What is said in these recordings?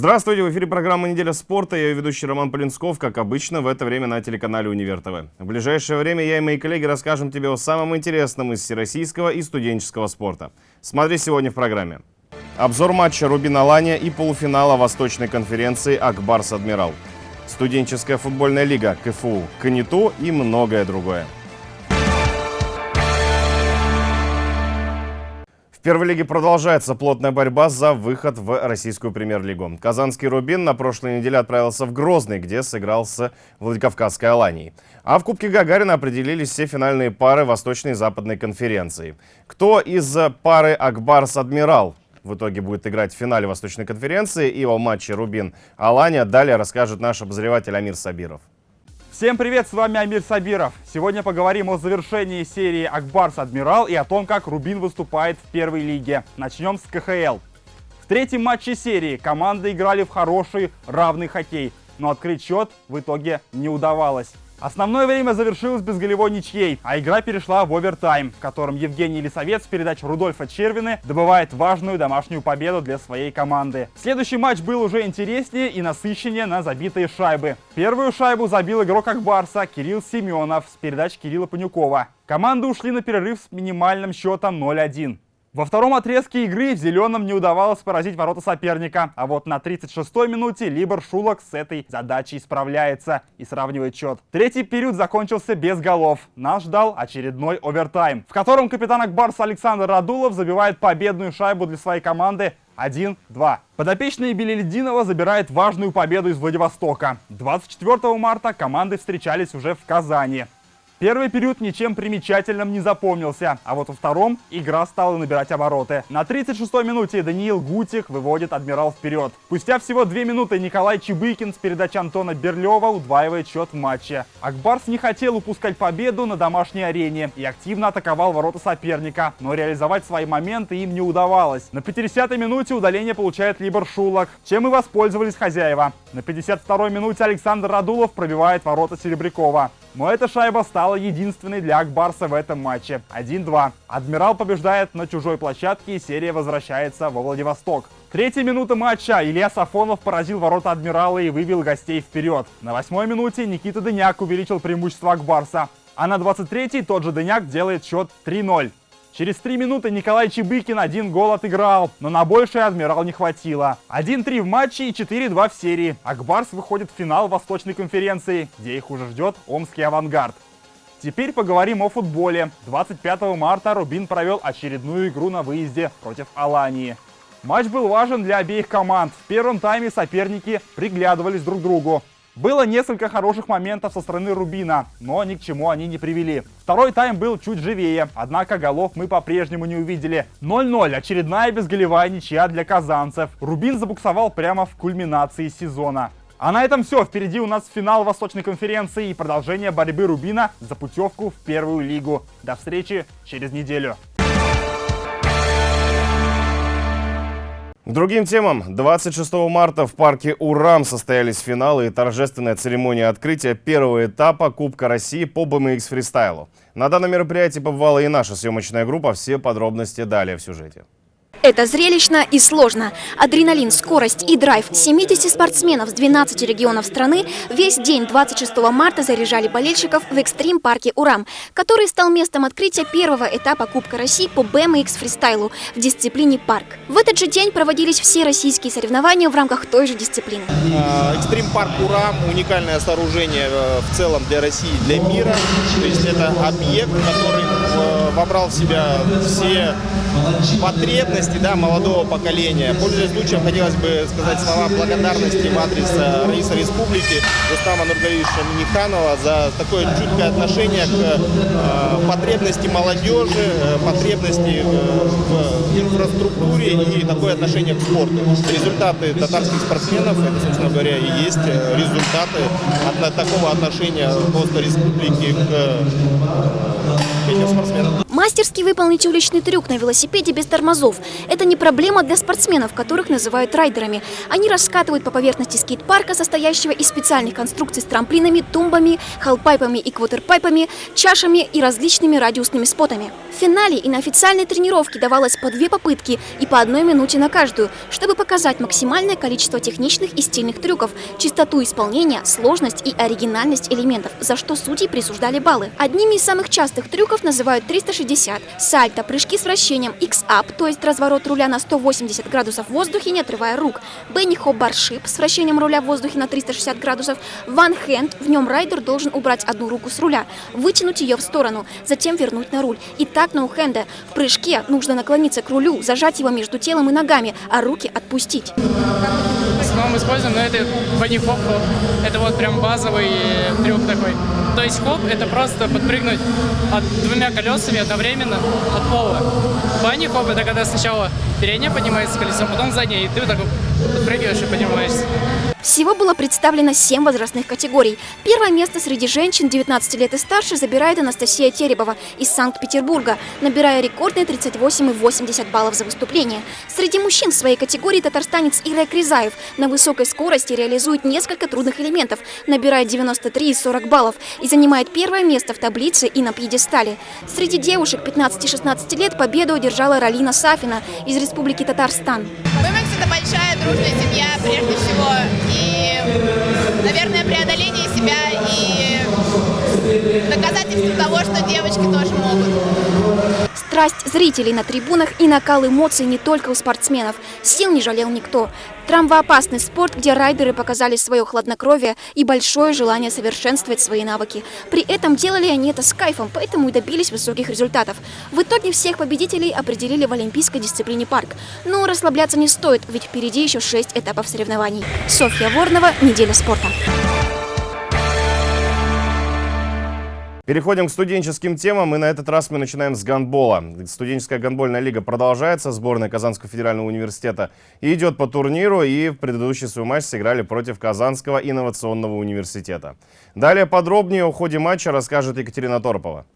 Здравствуйте, в эфире программа «Неделя спорта». Я ее ведущий Роман Полинсков, как обычно, в это время на телеканале «Универ ТВ». В ближайшее время я и мои коллеги расскажем тебе о самом интересном из всероссийского и студенческого спорта. Смотри сегодня в программе. Обзор матча Рубин Алания и полуфинала Восточной конференции Акбарс Адмирал. Студенческая футбольная лига КФУ, КНИТУ и многое другое. В первой лиге продолжается плотная борьба за выход в российскую премьер-лигу. Казанский «Рубин» на прошлой неделе отправился в Грозный, где сыграл с Владикавказской «Аланией». А в Кубке Гагарина определились все финальные пары Восточной и Западной конференции. Кто из пары «Акбарс-Адмирал» в итоге будет играть в финале Восточной конференции и о матче «Рубин-Алания» далее расскажет наш обозреватель Амир Сабиров. Всем привет, с вами Амир Сабиров. Сегодня поговорим о завершении серии Акбарс Адмирал и о том, как Рубин выступает в первой лиге. Начнем с КХЛ. В третьем матче серии команды играли в хороший, равный хоккей, но открыть счет в итоге не удавалось. Основное время завершилось без голевой ничьей, а игра перешла в овертайм, в котором Евгений Лисовец с передач Рудольфа Червины добывает важную домашнюю победу для своей команды. Следующий матч был уже интереснее и насыщеннее на забитые шайбы. Первую шайбу забил игрок Акбарса Кирилл Семенов с передач Кирилла Панюкова. Команды ушли на перерыв с минимальным счетом 0-1. Во втором отрезке игры в зеленом не удавалось поразить ворота соперника, а вот на 36-й минуте Либор Шулок с этой задачей справляется и сравнивает счет. Третий период закончился без голов. Нас ждал очередной овертайм, в котором капитан Акбарса Александр Радулов забивает победную шайбу для своей команды 1-2. Подопечные Белелединова забирает важную победу из Владивостока. 24 марта команды встречались уже в Казани. Первый период ничем примечательным не запомнился, а вот во втором игра стала набирать обороты. На 36-й минуте Даниил Гутик выводит Адмирал вперед. Спустя всего две минуты Николай Чебыкин с передачи Антона Берлева удваивает счет в матче. Акбарс не хотел упускать победу на домашней арене и активно атаковал ворота соперника, но реализовать свои моменты им не удавалось. На 50-й минуте удаление получает Либор Шулок, чем и воспользовались хозяева. На 52-й минуте Александр Радулов пробивает ворота Серебрякова. Но эта шайба стала единственной для Акбарса в этом матче. 1-2. Адмирал побеждает на чужой площадке и серия возвращается во Владивосток. Третья минута матча. Илья Сафонов поразил ворота Адмирала и вывел гостей вперед. На восьмой минуте Никита Дыняк увеличил преимущество Акбарса. А на 23-й тот же Дыняк делает счет 3-0. Через три минуты Николай Чебыкин один гол отыграл, но на большее Адмирал не хватило. 1-3 в матче и 4-2 в серии. Акбарс выходит в финал Восточной конференции, где их уже ждет Омский авангард. Теперь поговорим о футболе. 25 марта Рубин провел очередную игру на выезде против Алании. Матч был важен для обеих команд. В первом тайме соперники приглядывались друг к другу. Было несколько хороших моментов со стороны Рубина, но ни к чему они не привели. Второй тайм был чуть живее, однако голов мы по-прежнему не увидели. 0-0, очередная безголевая ничья для казанцев. Рубин забуксовал прямо в кульминации сезона. А на этом все. Впереди у нас финал Восточной конференции и продолжение борьбы Рубина за путевку в первую лигу. До встречи через неделю. К другим темам. 26 марта в парке «Урам» состоялись финалы и торжественная церемония открытия первого этапа Кубка России по BMX фристайлу. На данном мероприятии побывала и наша съемочная группа. Все подробности далее в сюжете. Это зрелищно и сложно. Адреналин, скорость и драйв 70 спортсменов с 12 регионов страны весь день 26 марта заряжали болельщиков в экстрим-парке «Урам», который стал местом открытия первого этапа Кубка России по BMX фристайлу в дисциплине «Парк». В этот же день проводились все российские соревнования в рамках той же дисциплины. А, экстрим-парк «Урам» – уникальное сооружение э, в целом для России, для мира. То есть это объект, который э, вобрал в себя все потребности да, молодого поколения. Пользуясь случаем, хотелось бы сказать слова благодарности в адрес э, Раиса Республики Рустама Нургалевича Миниханова за такое чуткое отношение к э, потребности молодежи, э, потребности в инфраструктуре и такое отношение к спорту. Результаты татарских спортсменов, это, собственно говоря, и есть результаты от такого отношения просто республики к этим спортсменам. Мастерски выполнить уличный трюк на велосипеде без тормозов. Это не проблема для спортсменов, которых называют райдерами. Они раскатывают по поверхности скейт-парка, состоящего из специальных конструкций с трамплинами, тумбами, халпайпами и квотерпайпами, чашами и различными радиусными спотами. В финале и на официальной тренировке давалось по две попытки и по одной минуте на каждую, чтобы показать максимальное количество техничных и стильных трюков, чистоту исполнения, сложность и оригинальность элементов, за что судьи присуждали баллы. Одними из самых частых трюков называют 360, сальто, прыжки с вращением, X-up, то есть разворот руля на 180 градусов в воздухе, не отрывая рук, Бенни баршип с вращением руля в воздухе на 360 градусов, One Hand, в нем райдер должен убрать одну руку с руля, вытянуть ее в сторону, затем вернуть на руль. И так ноу-хенда. В прыжке нужно наклониться к рулю, зажать его между телом и ногами, а руки отпустить. В основном используем, но это хоп. Это вот прям базовый трюк такой. То есть хоп это просто подпрыгнуть от двумя колесами одновременно от пола. Бани хоп это когда сначала переднее поднимается колесо, потом заднее, и ты вот так подпрыгиваешь и поднимаешься. Всего было представлено 7 возрастных категорий. Первое место среди женщин 19 лет и старше забирает Анастасия Теребова из Санкт-Петербурга, набирая рекордные 38,80 баллов за выступление. Среди мужчин в своей категории татарстанец Ирай Кризаев на высокой скорости реализует несколько трудных элементов, набирая 93,40 баллов и занимает первое место в таблице и на пьедестале. Среди девушек 15-16 лет победу одержала Ралина Сафина из Республики Татарстан. BMX это большая дружная семья прежде всего. Наверное, преодоление себя и доказательство того, что девочки тоже могут. Страсть зрителей на трибунах и накал эмоций не только у спортсменов. Сил не жалел никто. Травмоопасный спорт, где райдеры показали свое хладнокровие и большое желание совершенствовать свои навыки. При этом делали они это с кайфом, поэтому и добились высоких результатов. В итоге всех победителей определили в олимпийской дисциплине парк. Но расслабляться не стоит, ведь впереди еще шесть этапов соревнований. Софья Ворнова, «Неделя спорта». Переходим к студенческим темам, и на этот раз мы начинаем с гандбола. Студенческая гандбольная лига продолжается, сборная Казанского федерального университета идет по турниру, и в предыдущий свой матч сыграли против Казанского инновационного университета. Далее подробнее о ходе матча расскажет Екатерина Торопова.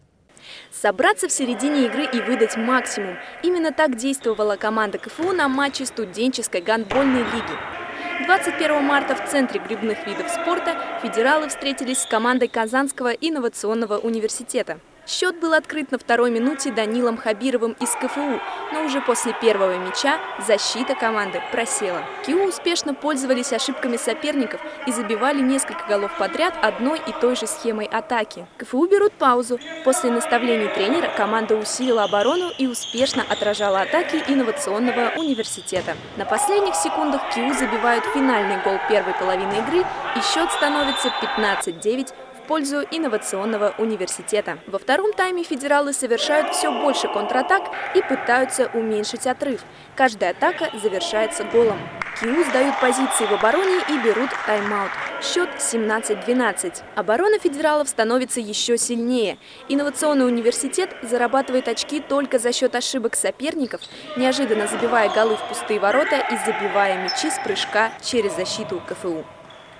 Собраться в середине игры и выдать максимум. Именно так действовала команда КФУ на матче студенческой гандбольной лиги. 21 марта в Центре грибных видов спорта федералы встретились с командой Казанского инновационного университета. Счет был открыт на второй минуте Данилом Хабировым из КФУ, но уже после первого мяча защита команды просела. КИУ успешно пользовались ошибками соперников и забивали несколько голов подряд одной и той же схемой атаки. КФУ берут паузу. После наставлений тренера команда усилила оборону и успешно отражала атаки инновационного университета. На последних секундах КИУ забивают финальный гол первой половины игры и счет становится 15-9 в пользу инновационного университета. Во втором тайме федералы совершают все больше контратак и пытаются уменьшить отрыв. Каждая атака завершается голом. КИУ сдают позиции в обороне и берут тайм-аут. Счет 17-12. Оборона федералов становится еще сильнее. Инновационный университет зарабатывает очки только за счет ошибок соперников, неожиданно забивая голы в пустые ворота и забивая мячи с прыжка через защиту КФУ.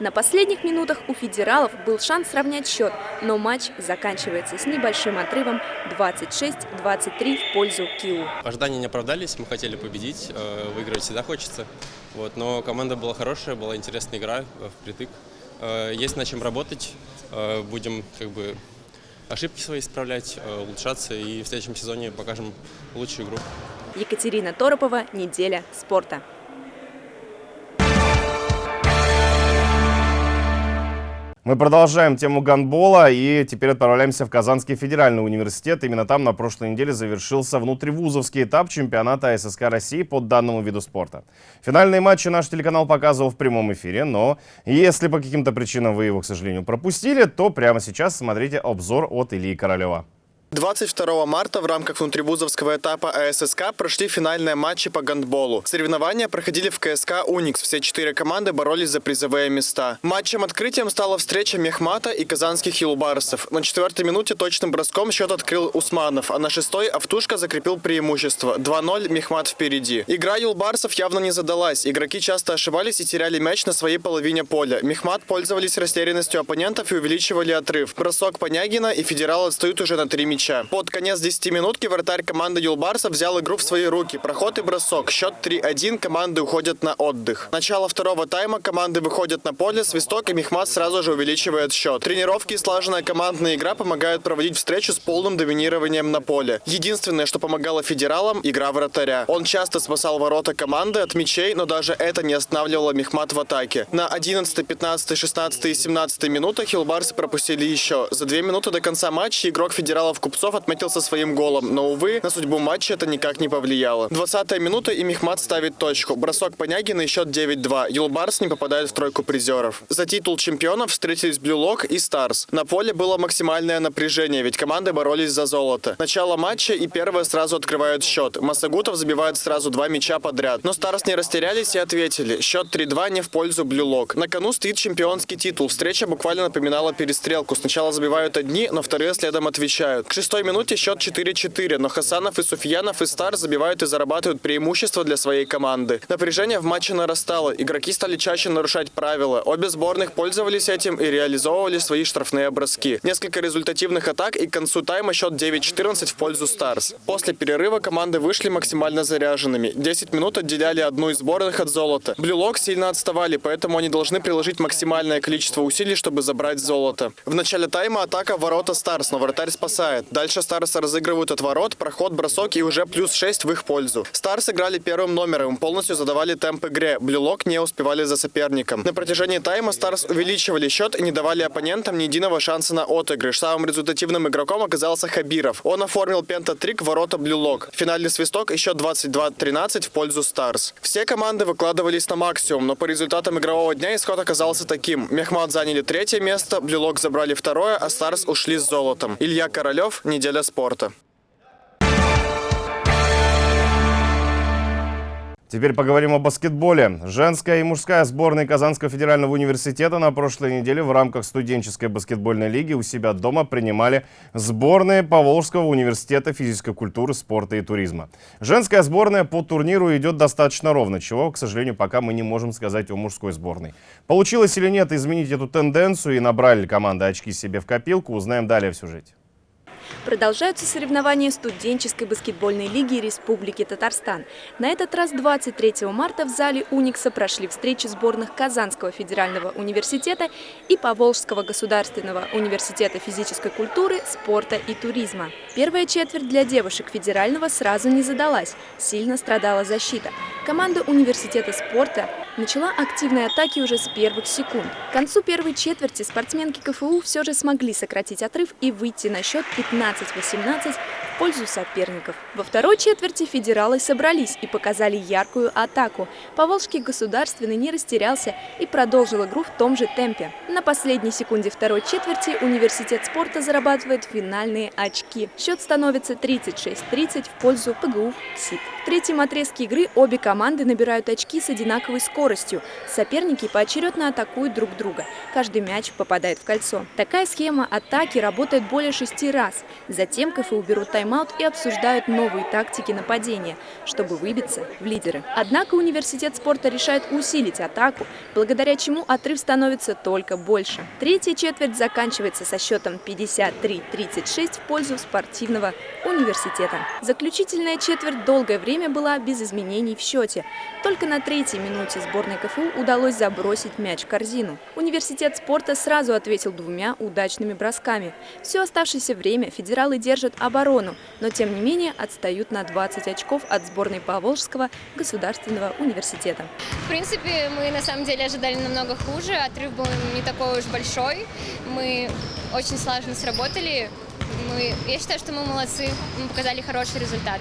На последних минутах у федералов был шанс сравнять счет, но матч заканчивается с небольшим отрывом 26-23 в пользу КИУ. Ожидания не оправдались, мы хотели победить, э, выиграть всегда хочется. Вот, но команда была хорошая, была интересная игра э, впритык. Э, есть над чем работать, будем как бы ошибки свои исправлять, улучшаться и в следующем сезоне покажем лучшую игру. Екатерина Торопова, «Неделя спорта». Мы продолжаем тему гандбола и теперь отправляемся в Казанский федеральный университет. Именно там на прошлой неделе завершился внутривузовский этап чемпионата ССК России по данному виду спорта. Финальные матчи наш телеканал показывал в прямом эфире, но если по каким-то причинам вы его, к сожалению, пропустили, то прямо сейчас смотрите обзор от Ильи Королева. 22 марта в рамках внутрибузовского этапа АССК прошли финальные матчи по гандболу. Соревнования проходили в КСК «Уникс». Все четыре команды боролись за призовые места. Матчем открытием стала встреча Мехмата и казанских Юлбарсов. На четвертой минуте точным броском счет открыл Усманов, а на шестой Автушка закрепил преимущество. 2-0 Мехмат впереди. Игра Юлбарсов явно не задалась. Игроки часто ошибались и теряли мяч на своей половине поля. Мехмат пользовались растерянностью оппонентов и увеличивали отрыв. Бросок Понягина и федерал отстают уже на три мяча мяча. Под конец 10 минутки вратарь команды Юлбарса взял игру в свои руки. Проход и бросок. Счет 3-1. Команды уходят на отдых. Начало второго тайма. Команды выходят на поле. Свисток и Мехмат сразу же увеличивает счет. Тренировки и слаженная командная игра помогают проводить встречу с полным доминированием на поле. Единственное, что помогало федералам – игра вратаря. Он часто спасал ворота команды от мячей, но даже это не останавливало Мехмат в атаке. На 11, 15, 16 и 17 минутах Юлбарсы пропустили еще. За две минуты до конца матча игрок федералов Купцов отметился своим голом, но, увы, на судьбу матча это никак не повлияло. 20 минута и Мехмат ставит точку. Бросок Понягина и счет 9-2. Юлбарс не попадает в тройку призеров. За титул чемпионов встретились Blue Lock и Stars. На поле было максимальное напряжение, ведь команды боролись за золото. Начало матча и первые сразу открывают счет. Масагутов забивает сразу два мяча подряд. Но Stars не растерялись и ответили. Счет 3-2 не в пользу Blue Lock. На кону стоит чемпионский титул. Встреча буквально напоминала перестрелку. Сначала забивают одни, но вторые следом отвечают. К шестой минуте счет 4-4, но Хасанов и Суфьянов из Stars забивают и зарабатывают преимущество для своей команды. Напряжение в матче нарастало. Игроки стали чаще нарушать правила. Обе сборных пользовались этим и реализовывали свои штрафные броски. Несколько результативных атак и к концу тайма счет 9-14 в пользу Stars. После перерыва команды вышли максимально заряженными. 10 минут отделяли одну из сборных от золота. Blue Lock сильно отставали, поэтому они должны приложить максимальное количество усилий, чтобы забрать золото. В начале тайма атака в ворота Stars, но вратарь спасает. Дальше Stars разыгрывают от ворот, проход, бросок и уже плюс 6 в их пользу. Stars играли первым номером, полностью задавали темп игре. Blue Lock не успевали за соперником. На протяжении тайма Stars увеличивали счет и не давали оппонентам ни единого шанса на отыгрыш. Самым результативным игроком оказался Хабиров. Он оформил пентатрик в ворота Blue Lock. Финальный свисток и счет 22-13 в пользу Stars. Все команды выкладывались на максимум, но по результатам игрового дня исход оказался таким. Мехмат заняли третье место, Блюлок забрали второе, а Старс ушли с золотом. Илья Королев, «Неделя спорта». Теперь поговорим о баскетболе. Женская и мужская сборные Казанского федерального университета на прошлой неделе в рамках студенческой баскетбольной лиги у себя дома принимали сборные Поволжского университета физической культуры, спорта и туризма. Женская сборная по турниру идет достаточно ровно, чего, к сожалению, пока мы не можем сказать о мужской сборной. Получилось или нет изменить эту тенденцию и набрали ли команды очки себе в копилку, узнаем далее в сюжете. Продолжаются соревнования студенческой баскетбольной лиги Республики Татарстан. На этот раз 23 марта в зале «Уникса» прошли встречи сборных Казанского федерального университета и Поволжского государственного университета физической культуры, спорта и туризма. Первая четверть для девушек федерального сразу не задалась, сильно страдала защита. Команда университета спорта начала активные атаки уже с первых секунд. К концу первой четверти спортсменки КФУ все же смогли сократить отрыв и выйти на счет 15-18 в пользу соперников. Во второй четверти федералы собрались и показали яркую атаку. Поволжский государственный не растерялся и продолжил игру в том же темпе. На последней секунде второй четверти университет спорта зарабатывает финальные очки. Счет становится 36-30 в пользу ПГУ СИП. В третьем отрезке игры обе команды набирают очки с одинаковой скоростью. Соперники поочередно атакуют друг друга. Каждый мяч попадает в кольцо. Такая схема атаки работает более шести раз. Затем КФУ берут тайм-аут и обсуждают новые тактики нападения, чтобы выбиться в лидеры. Однако университет спорта решает усилить атаку, благодаря чему отрыв становится только больше. Третья четверть заканчивается со счетом 53-36 в пользу спортивного университета. Заключительная четверть долгое время была без изменений в счете. Только на третьей минуте сборной КФУ удалось забросить мяч в корзину. Университет спорта сразу ответил двумя удачными бросками. Все оставшееся время федералы держат оборону, но тем не менее отстают на 20 очков от сборной Поволжского государственного университета. В принципе, мы на самом деле ожидали намного хуже, отрыв был не такой уж большой. Мы очень слаженно сработали. Мы, я считаю, что мы молодцы, мы показали хороший результат.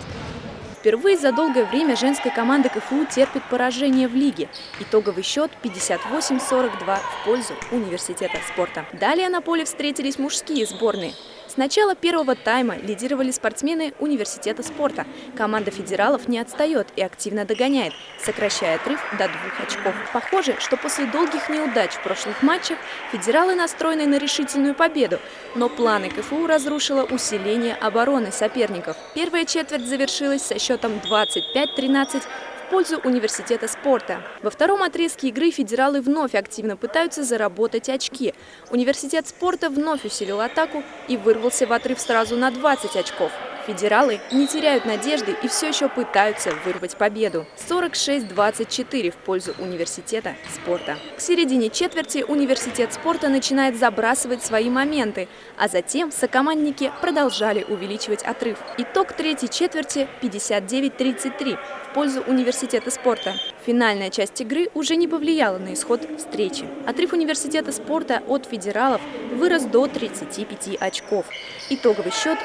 Впервые за долгое время женская команда КФУ терпит поражение в лиге. Итоговый счет 58-42 в пользу университета спорта. Далее на поле встретились мужские сборные. С начала первого тайма лидировали спортсмены университета спорта. Команда федералов не отстает и активно догоняет, сокращая отрыв до двух очков. Похоже, что после долгих неудач в прошлых матчах федералы настроены на решительную победу, но планы КФУ разрушило усиление обороны соперников. Первая четверть завершилась со счетом 25-13 пользу университета спорта. Во втором отрезке игры федералы вновь активно пытаются заработать очки. Университет спорта вновь усилил атаку и вырвался в отрыв сразу на 20 очков. Федералы не теряют надежды и все еще пытаются вырвать победу. 46-24 в пользу университета спорта. К середине четверти университет спорта начинает забрасывать свои моменты, а затем сокомандники продолжали увеличивать отрыв. Итог третьей четверти 59-33 в пользу университета спорта. Финальная часть игры уже не повлияла на исход встречи. Отрыв университета спорта от федералов вырос до 35 очков. Итоговый счет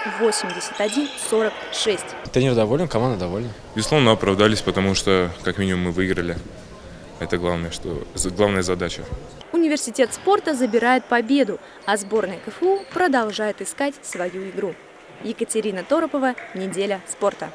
81-46. Тренер доволен, команда довольна. Безусловно, оправдались, потому что как минимум мы выиграли. Это главное, что, главная задача. Университет спорта забирает победу, а сборная КФУ продолжает искать свою игру. Екатерина Торопова, «Неделя спорта».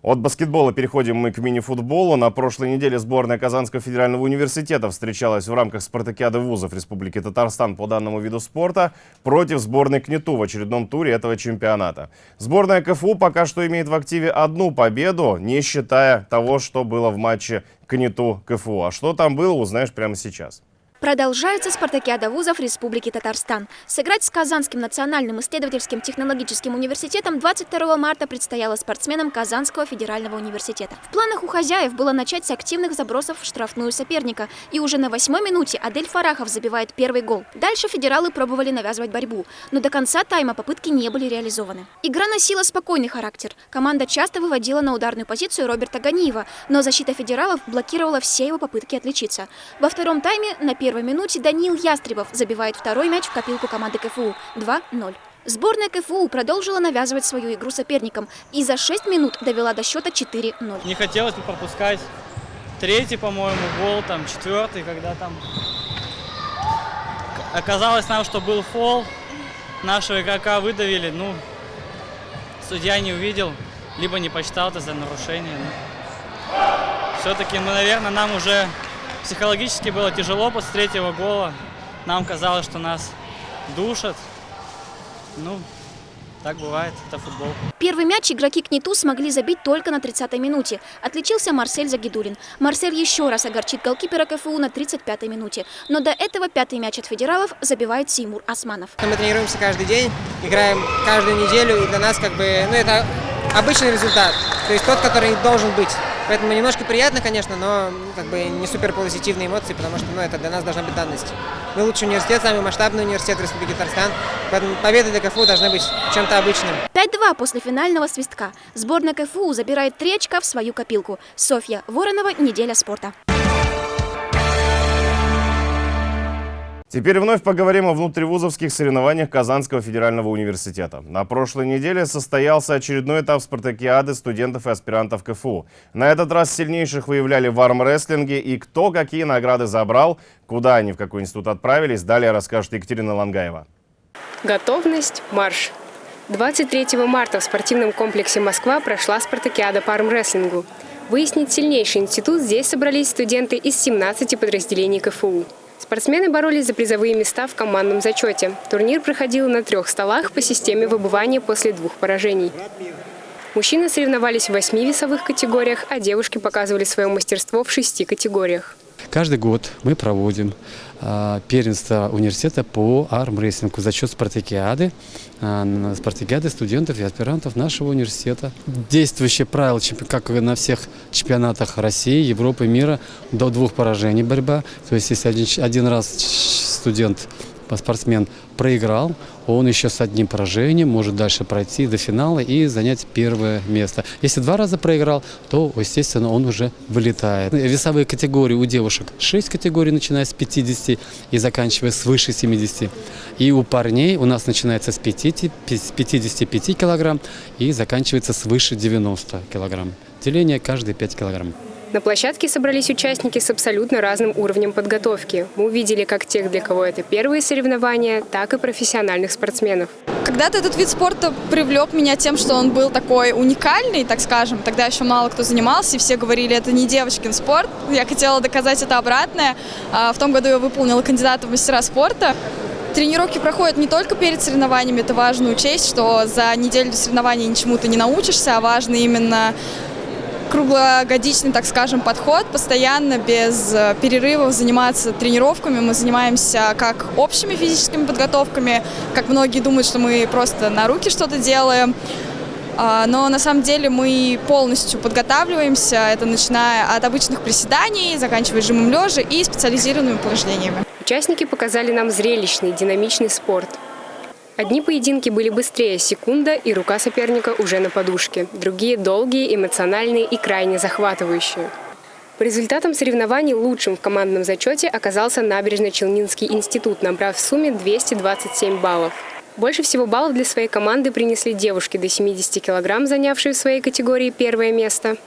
От баскетбола переходим мы к мини-футболу. На прошлой неделе сборная Казанского федерального университета встречалась в рамках спартакиады вузов Республики Татарстан по данному виду спорта против сборной КНИТУ в очередном туре этого чемпионата. Сборная КФУ пока что имеет в активе одну победу, не считая того, что было в матче КНИТУ КФУ. А что там было, узнаешь прямо сейчас. Продолжается спартакиада вузов Республики Татарстан. Сыграть с Казанским национальным исследовательским технологическим университетом 22 марта предстояло спортсменам Казанского федерального университета. В планах у хозяев было начать с активных забросов в штрафную соперника. И уже на восьмой минуте Адель Фарахов забивает первый гол. Дальше федералы пробовали навязывать борьбу, но до конца тайма попытки не были реализованы. Игра носила спокойный характер. Команда часто выводила на ударную позицию Роберта Ганиева, но защита федералов блокировала все его попытки отличиться. Во втором тайме на первом первой минуте Даниил Ястребов забивает второй мяч в копилку команды КФУ 2-0. Сборная КФУ продолжила навязывать свою игру соперникам и за 6 минут довела до счета 4-0. Не хотелось бы пропускать третий, по-моему, гол, там четвертый, когда там оказалось нам, что был фол, нашего игрока выдавили, ну, судья не увидел, либо не посчитал это за нарушение. Ну, Все-таки, ну, наверное, нам уже Психологически было тяжело после третьего гола. Нам казалось, что нас душат. Ну, так бывает, это футбол. Первый мяч игроки КНИТУ смогли забить только на 30-й минуте. Отличился Марсель Загидулин. Марсель еще раз огорчит голкипера КФУ на 35-й минуте. Но до этого пятый мяч от федералов забивает Симур Османов. Мы тренируемся каждый день, играем каждую неделю, и для нас как бы, ну это обычный результат. То есть тот, который должен быть. Поэтому немножко приятно, конечно, но как бы не супер позитивные эмоции, потому что ну, это для нас должна быть данность. Мы лучший университет, самый масштабный университет Республики Татарстан, поэтому победы для КФУ должны быть чем-то обычным. 5-2 после финального свистка. Сборная КФУ забирает три очка в свою копилку. Софья Воронова, «Неделя спорта». Теперь вновь поговорим о внутривузовских соревнованиях Казанского федерального университета. На прошлой неделе состоялся очередной этап спартакиады студентов и аспирантов КФУ. На этот раз сильнейших выявляли в армрестлинге и кто какие награды забрал, куда они в какой институт отправились, далее расскажет Екатерина Лангаева. Готовность, марш. 23 марта в спортивном комплексе «Москва» прошла спартакиада по армрестлингу. Выяснить сильнейший институт здесь собрались студенты из 17 подразделений КФУ. Спортсмены боролись за призовые места в командном зачете. Турнир проходил на трех столах по системе выбывания после двух поражений. Мужчины соревновались в восьми весовых категориях, а девушки показывали свое мастерство в шести категориях. Каждый год мы проводим э, первенство университета по армрестлингу за счет спартакиады, э, спартакиады студентов и аспирантов нашего университета. Действующие правила, как на всех чемпионатах России, Европы, мира, до двух поражений борьба. То есть если один, один раз студент спортсмен проиграл, он еще с одним поражением может дальше пройти до финала и занять первое место. Если два раза проиграл, то, естественно, он уже вылетает. Весовые категории у девушек 6 категорий, начиная с 50 и заканчивая свыше 70. И у парней у нас начинается с 50, 55 килограмм и заканчивается свыше 90 килограмм. Деление каждые 5 килограмм. На площадке собрались участники с абсолютно разным уровнем подготовки. Мы увидели как тех, для кого это первые соревнования, так и профессиональных спортсменов. Когда-то этот вид спорта привлек меня тем, что он был такой уникальный, так скажем. Тогда еще мало кто занимался, и все говорили, это не девочкин спорт. Я хотела доказать это обратное. А, в том году я выполнила кандидата в мастера спорта. Тренировки проходят не только перед соревнованиями, это важно учесть, что за неделю до соревнований ничему ты не научишься, а важно именно круглогодичный, так скажем, подход, постоянно без э, перерывов заниматься тренировками. Мы занимаемся как общими физическими подготовками, как многие думают, что мы просто на руки что-то делаем, а, но на самом деле мы полностью подготавливаемся, это начиная от обычных приседаний, заканчивая жимом лежа и специализированными упражнениями. Участники показали нам зрелищный, динамичный спорт. Одни поединки были быстрее, секунда, и рука соперника уже на подушке. Другие – долгие, эмоциональные и крайне захватывающие. По результатам соревнований лучшим в командном зачете оказался Набережно-Челнинский институт, набрав в сумме 227 баллов. Больше всего баллов для своей команды принесли девушки до 70 килограмм, занявшие в своей категории первое место,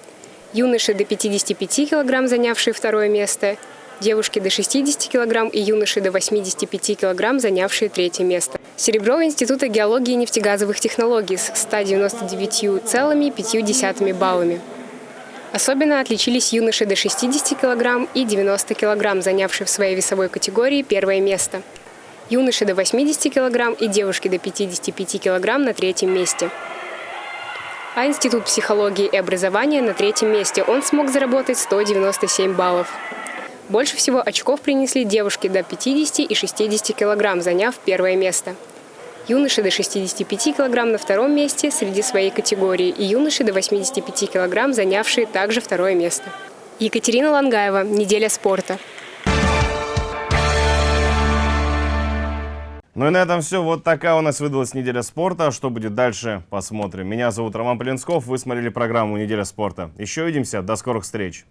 юноши до 55 килограмм, занявшие второе место, девушки до 60 килограмм и юноши до 85 килограмм, занявшие третье место. Серебро Института геологии и нефтегазовых технологий с 199,5 баллами. Особенно отличились юноши до 60 килограмм и 90 килограмм, занявшие в своей весовой категории первое место. Юноши до 80 килограмм и девушки до 55 килограмм на третьем месте. А Институт психологии и образования на третьем месте. Он смог заработать 197 баллов. Больше всего очков принесли девушки до 50 и 60 килограмм, заняв первое место. Юноши до 65 килограмм на втором месте среди своей категории и юноши до 85 килограмм, занявшие также второе место. Екатерина Лангаева. Неделя спорта. Ну и на этом все. Вот такая у нас выдалась неделя спорта. Что будет дальше, посмотрим. Меня зовут Роман Полинсков. Вы смотрели программу «Неделя спорта». Еще увидимся. До скорых встреч.